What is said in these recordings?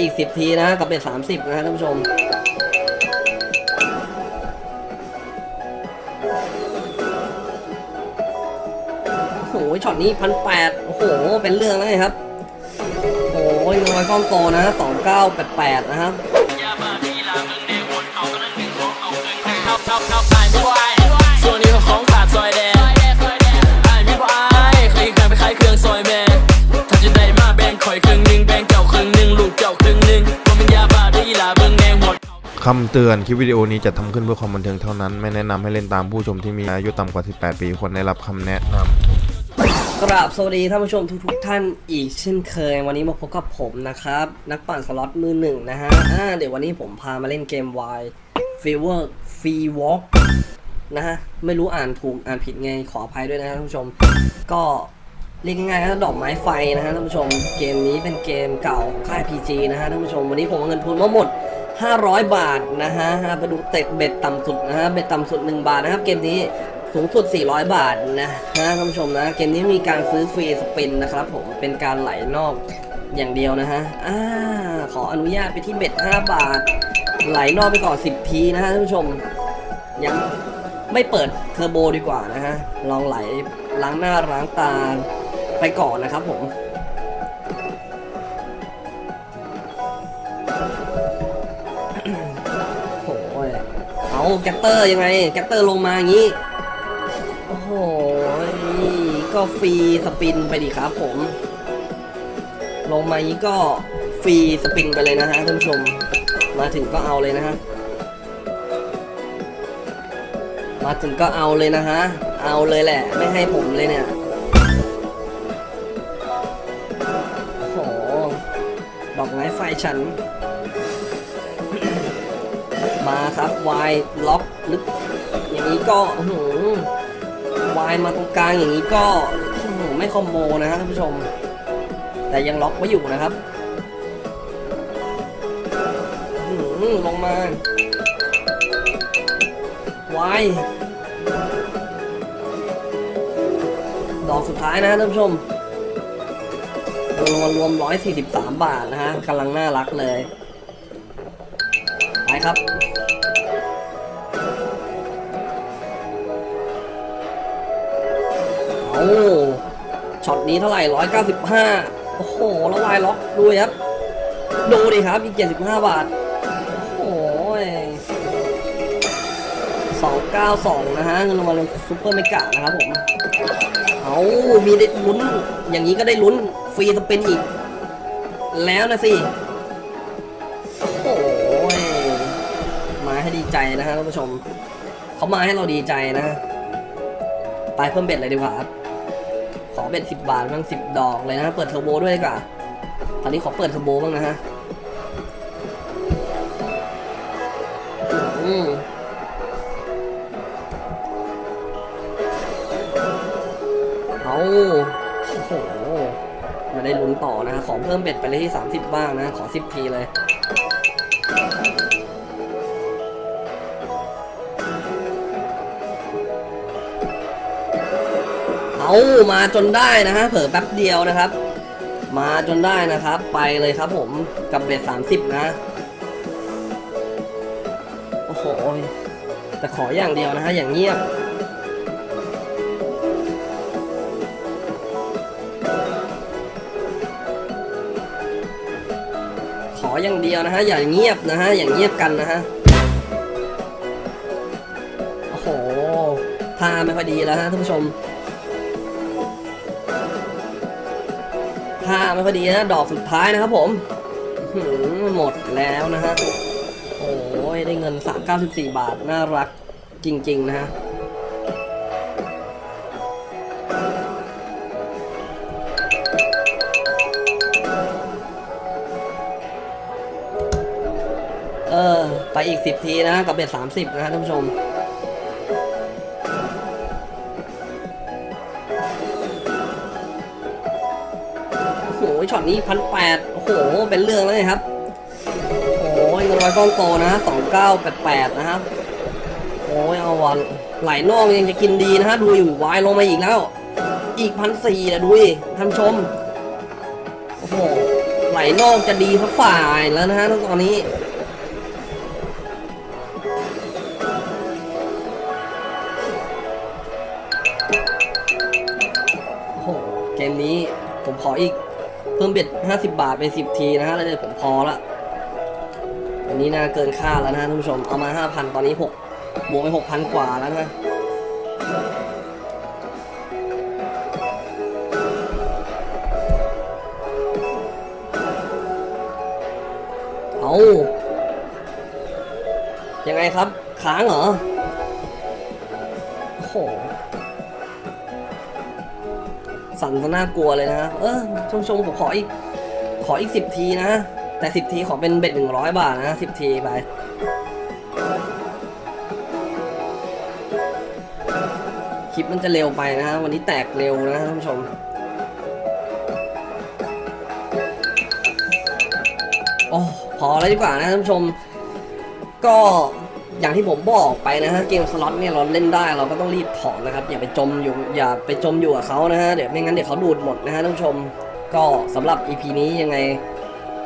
อีก 10 ทีนะกับเบ็ด30 นะท่านผู้ชม โอ้โหช็อตนี้พันแปดโอ้โห เป็นเรื่องแล้วครับ โอ้ยน้อยฟ้องโตนะสองเก้าแปดแปดนะครับ คำเตือนคลิปวิดีโอนี้จะทำขึ้นเพื่อความบันเทิงเท่านั้น ไม่แนะนำให้เล่นตามผู้ชมที่มีอายุต่ำกว่า 18 ปีควรได้รับคำแนะนำกราบสวัสดีท่านผู้ชมทุกๆท่านอีกเช่นเคย วันนี้มาพบกับผมนะครับ นักปั่นสล็อตมือหนึ่งนะฮะอ่าเดี๋ยววันนี้ผมพามาเล่นเกม Y Fever Free Walk นะฮะ ไม่รู้อ่านถูกอ่านผิดไงขออภัยด้วยนะท่านผู้ชม ก็เรียกง่ายๆนะดอกไม้ไฟนะฮะท่านผู้ชม เกมนี้เป็นเกมเก่าค่าย PG นะฮะท่านผู้ชม วันนี้ผมเอาเงินทุนมาหมด 500 บาทนะฮะไปดูเตะเบ็ดต่ำสุดนะฮะเบ็ดต่ำสุด 1 บาทนะครับ เกมนี้สูงสุด 400 บาทนะฮะท่านผู้ชมนะ เกมนี้มีการซื้อฟรีสปินนะครับผมเป็นการไหลนอกอย่างเดียวนะฮะอ่าขออนุญาตไปที่เบ็ด 5 บาท ไหลนอกไปก่อน 10 ทีนะฮะท่านผู้ชม ยังไม่เปิดเทอร์โบดีกว่านะฮะลองไหลล้างหน้าล้างตาไปก่อนนะครับผม scatter ยังไง scatter ลงมาอย่างนี้ โอ้โห ก็ free spin ไปดิครับผม ลงมาอย่างนี้ก็ free spin ไปเลยนะฮะท่านผู้ชม มาถึงก็เอาเลยนะฮะ มาถึงก็เอาเลยนะฮะ เอาเลยแหละ ไม่ให้ผมเลยเนี่ยโอ้โหดอกไม้ไฟฉัน มาครับวายล็อกลึกอย่างนี้ก็หืวายมาตรงกลางอย่างนี้ก็ไม่คอมโบนะฮะท่านผู้ชม แต่ยังล็อกไว้อยู่นะครับหืลงมาวายดอกสุดท้ายนะฮะท่านผู้ชมรวมรวม 143 บาทนะฮะกำลังน่ารักเลย ไปครับเอาช็อตนี้เท่าไหร่ 195 โอ้โห แล้ว wild lock ดูดิครับ ดูดิครับอีก 75 บาท โอ้ย292 นะฮะเงินรางวัล super mega นะครับผม เอามีได้ลุ้น อย่างนี้ก็ได้ลุ้น free spin อีก แล้วนะสิ ใจนะฮะท่านผู้ชมเขามาให้เราดีใจนะไปเพิ่ม bet เลยดีกว่าครับขอ bet สิบบาทบ้างสิบดอกเลยนะเปิดเทอร์โบด้วยดีกว่าตอนนี้ขอเปิดเทอร์โบบ้างนะฮะอืมเอาโอ้โหมาได้ลุ้นต่อนะขอเพิ่ม bet ไปเลยที่ 30 บ้างนะ ขอ 10 ทีเลย เอามาจนได้นะฮะเผลอแป๊บเดียวนะครับ มาจนได้นะครับ ไปเลยครับผมกับเบ็ดสามสิบนะโอ้โหแต่ขออย่างเดียวนะฮะอย่างเงียบขออย่างเดียวนะฮะอย่างเงียบนะฮะอย่างเงียบกันนะฮะโอ้โหท่าไม่ค่อยดีแล้วฮะท่านผู้ชม ท่าไม่ค่อดีนะ ดอกสุดท้ายนะครับผมอื้อหือหมดแล้วนะฮะ โอ้ยได้เงิน 394 บาท น่ารักจริง ๆ นะฮะเออ ไปอีก 10 ทีนะ กับเบ็ด30 นะฮะท่านผู้ชม ช็อตนี้พันแปดโอ้โห เป็นเรื่องแล้วนะครับ โอ้ยเงินร้อยก้อนโตนะสองเก้าแปดแปดนะครับ โอ้ยเอาวันไหลนอกยังจะกินดีนะฮะ ดูอยู่วายลงมาอีกแล้ว อีกพันสี่นะดูดิท่านชม โอ้โห ไหลนอกจะดีสักฝ่ายแล้วนะฮะตอนนี้โอ้โหเกมนี้ผมขออีก เพิ่มเบ็ด50 บาทไป10 ทีนะฮะแล้วเดี๋ยวผมพอละอันนี้น่าเกินค่าแล้วนะฮะท่านผู้ชม เอามา 5,000 ตอนนี้ 6 บวกไป 6,000 กว่าแล้วนะเอายังไงครับ ค้างเหรอ สั่นซะน่ากลัวเลยนะเออชมชมๆผมขออีกขออีกสิบทีนะ แต่สิบทีขอเป็นเบ็ดหนึ่งร้อยบาทนะสิบทีไปคลิปมันจะเร็วไปนะฮะวันนี้แตกเร็วนะท่านผู้ชมโอ้พอแล้วดีกว่านะท่านผู้ชม ก็ อย่างที่ผมบอกไปนะฮะเกมสล็อตเนี่ยเราเล่นได้เราก็ต้องรีบถอนนะครับอย่าไปจมอยู่อย่าไปจมอยู่กับเขานะฮะเดี๋ยวไม่งั้นเดี๋ยวเขาดูดหมดนะฮะท่านผู้ชมก็สำหรับ EP นี้ยังไง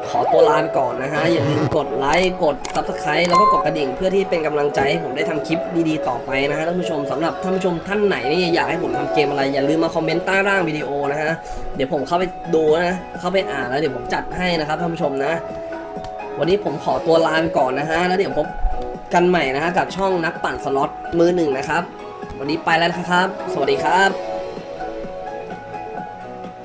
ขอตัวลาไปก่อนนะฮะอย่าลืมกดไลค์กด Subscribe แล้วก็กดกระดิ่งเพื่อที่เป็นกำลังใจให้ผมได้ทำคลิปดีๆต่อไปนะฮะท่านผู้ชมสำหรับท่านผู้ชมท่านไหนนี่อยากให้ผมทำเกมอะไรอย่าลืมมาคอมเมนต์ใต้ล่างวิดีโอนะฮะเดี๋ยวผมเข้าไปดูนะเข้าไปอ่านแล้วเดี๋ยวผมจัดให้นะครับท่านผู้ชมนะ วันนี้ผมขอตัวลาไปก่อนนะฮะแล้วเดี๋ยวพบ กันใหม่นะฮะกับช่องนักปั่นสล็อตมือหนึ่งนะครับ วันนี้ไปแล้วนะครับ สวัสดีครับ